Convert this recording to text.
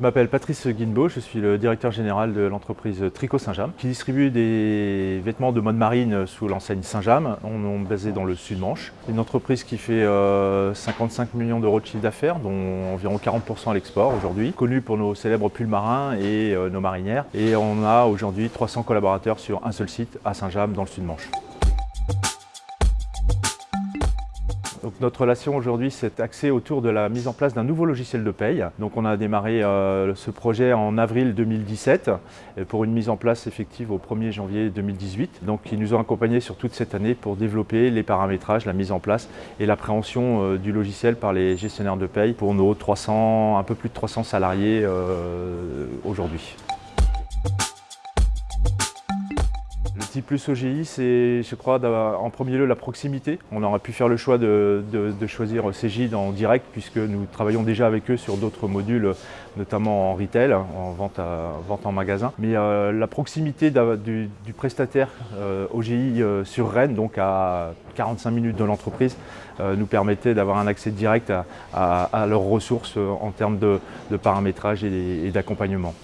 Je m'appelle Patrice Guinbeau, je suis le directeur général de l'entreprise Tricot Saint-James qui distribue des vêtements de mode marine sous l'enseigne Saint-James. On est basé dans le sud-Manche. Une entreprise qui fait 55 euh, millions d'euros de chiffre d'affaires, dont environ 40% à l'export aujourd'hui, connue pour nos célèbres pulls marins et euh, nos marinières. Et on a aujourd'hui 300 collaborateurs sur un seul site à Saint-James dans le sud-Manche. Notre relation aujourd'hui s'est axée autour de la mise en place d'un nouveau logiciel de paye. Donc on a démarré euh, ce projet en avril 2017 pour une mise en place effective au 1er janvier 2018. Donc ils nous ont accompagnés sur toute cette année pour développer les paramétrages, la mise en place et l'appréhension euh, du logiciel par les gestionnaires de paye pour nos 300, un peu plus de 300 salariés euh, aujourd'hui. Petit plus OGI, c'est, je crois, en premier lieu la proximité. On aurait pu faire le choix de, choisir CJ en direct puisque nous travaillons déjà avec eux sur d'autres modules, notamment en retail, en vente, en magasin. Mais euh, la proximité du, prestataire euh, OGI euh, sur Rennes, donc à 45 minutes de l'entreprise, nous permettait d'avoir un accès direct à, leurs ressources en termes de, paramétrage et d'accompagnement.